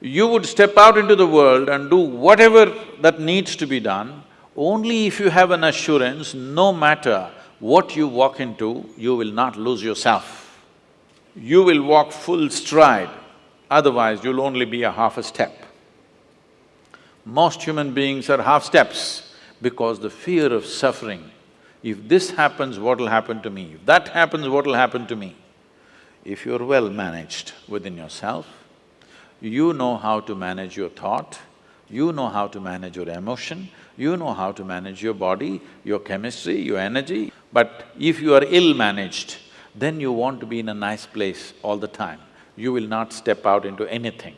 you would step out into the world and do whatever that needs to be done, only if you have an assurance, no matter what you walk into, you will not lose yourself. You will walk full stride, otherwise you'll only be a half a step. Most human beings are half steps because the fear of suffering. If this happens, what'll happen to me? If that happens, what'll happen to me? If you're well managed within yourself, you know how to manage your thought, you know how to manage your emotion, you know how to manage your body, your chemistry, your energy. But if you are ill-managed, then you want to be in a nice place all the time. You will not step out into anything.